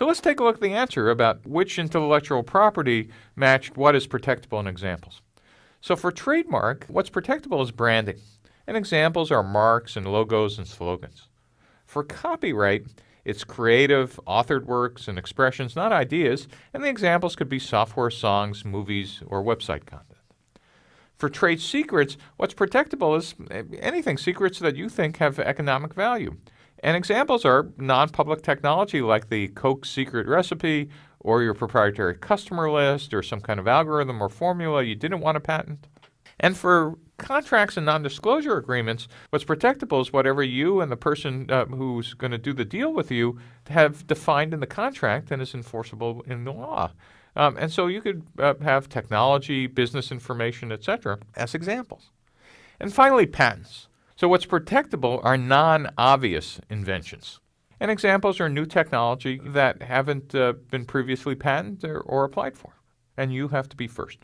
So let's take a look at the answer about which intellectual property matched what is protectable in examples. So for trademark, what's protectable is branding, and examples are marks and logos and slogans. For copyright, it's creative, authored works and expressions, not ideas, and the examples could be software, songs, movies, or website content. For trade secrets, what's protectable is eh, anything secrets that you think have economic value. And examples are non public technology like the Coke secret recipe or your proprietary customer list or some kind of algorithm or formula you didn't want to patent. And for contracts and non disclosure agreements, what's protectable is whatever you and the person uh, who's going to do the deal with you have defined in the contract and is enforceable in the law. Um, and so you could uh, have technology, business information, etc., as examples. And finally, patents. So, what's protectable are non obvious inventions. And examples are new technology that haven't uh, been previously patented or, or applied for. And you have to be first.